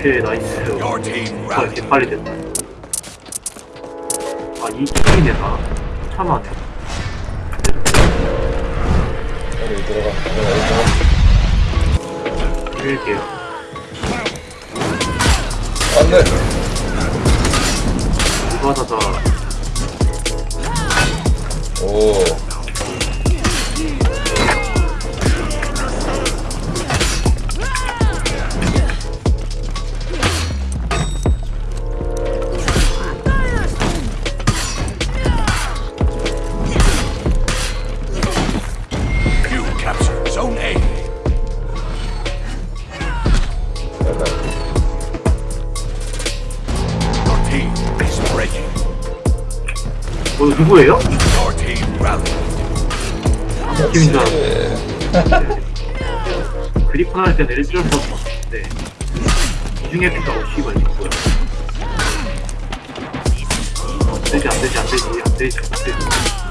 오케이 나이스 아. 이렇게 빨리 됐다 아이 게임이네 다 참하네 여기 들어가. 들어가. 들어가. 밀게요 안 돼. 이거하다가 오. 어 누구예요? 줄 예. 그리폰 할 때는 일주일 수 없었는데 이중에 피가 뭐야 안 되지 안 되지 안 되지 안 되지 안 되지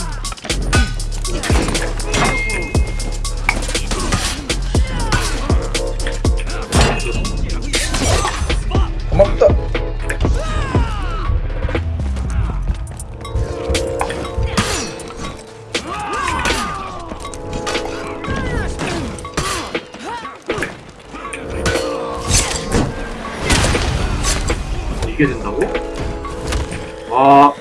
이게 된다고? 와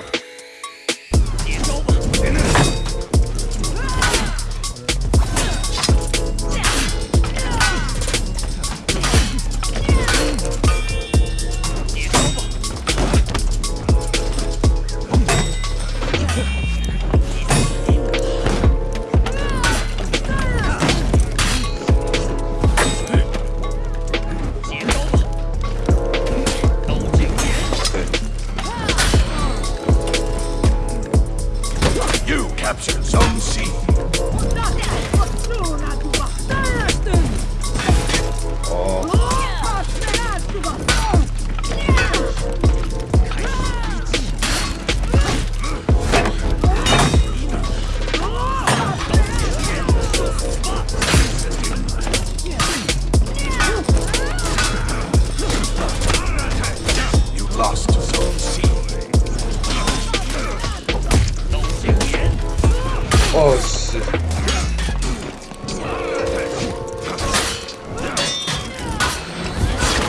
capture Zone C.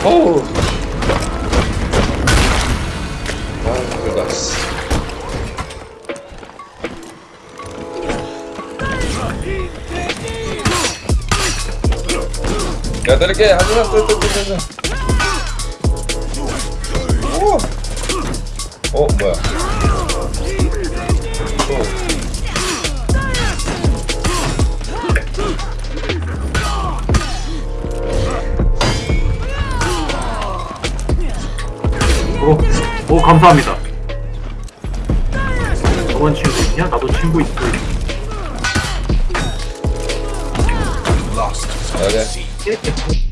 어우. 아. 야, 내릴게. 하지마, 또, 또, 또, 또, 또. 오! 어, 뭐야. 감사합니다. 저번 친구 있냐? 나도 친구 있고. Lost to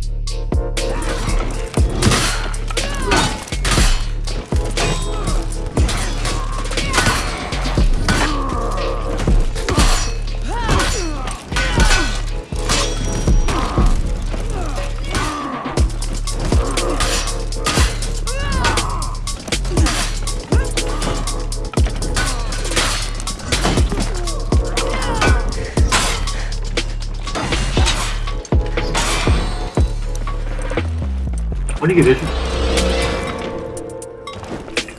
아니 이게 왜 죽...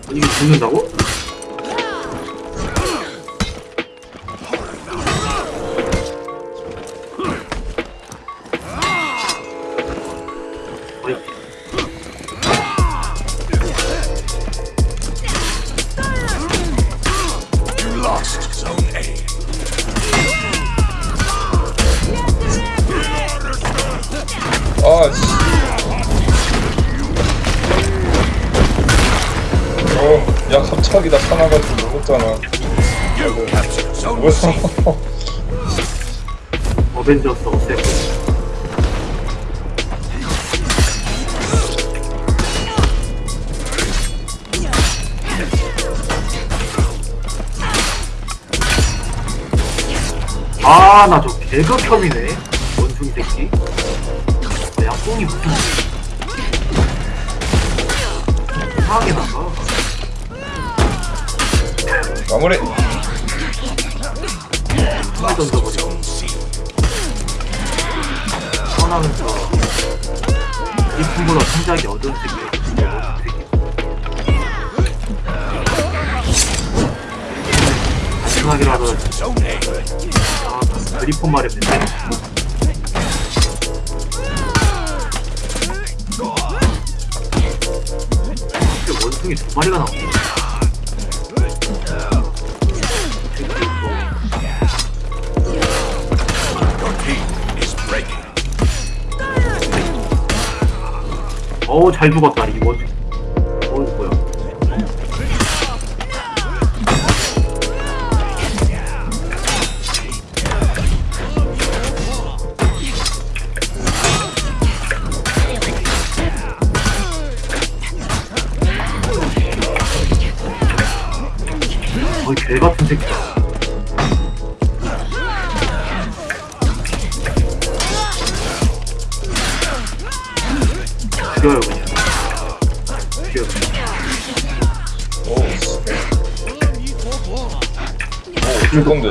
아니 이게 죽는다고? 아 야, 갑자기 나타나가지고 먹었잖아. C. 어벤져스 어셈 아나 저 개극혐이네 원숭이 새끼 내 양뽕이 무슨 이상하게 나가. 마무리 던져버려. 떠나면서 이품보다 성장이 어두운 새끼. 마지막이라도. 아, 그리폰 말했는데. 근데 원숭이 두 마리가 나오네. 어우 잘 죽었다 이 원숭이. 어우 뭐야. 어이 개 같은 새끼다. 죽여요 그냥. 죽여. 오줄 건데